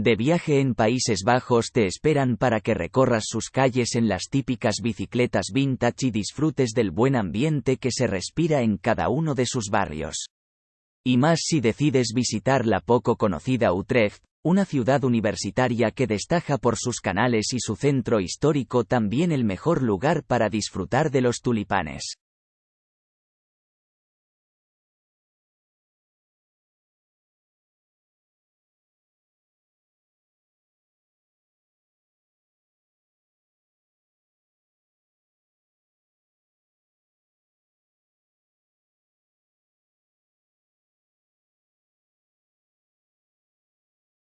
De viaje en Países Bajos te esperan para que recorras sus calles en las típicas bicicletas vintage y disfrutes del buen ambiente que se respira en cada uno de sus barrios. Y más si decides visitar la poco conocida Utrecht, una ciudad universitaria que destaca por sus canales y su centro histórico también el mejor lugar para disfrutar de los tulipanes.